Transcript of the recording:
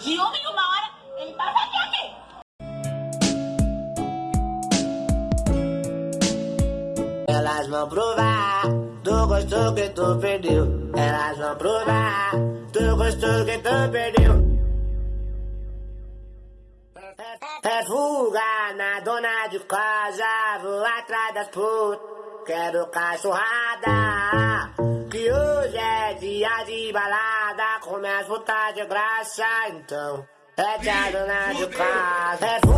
De uma em uma hora, ele passa aqui, aqui. Elas vão provar do gostoso que tu perdeu. Elas vão provar do gostoso que tu perdeu. É fuga na dona de casa, vou atrás das putas. Quero cachorrada, dia de balada. Começa a de graça, então. É a dona de casa, é.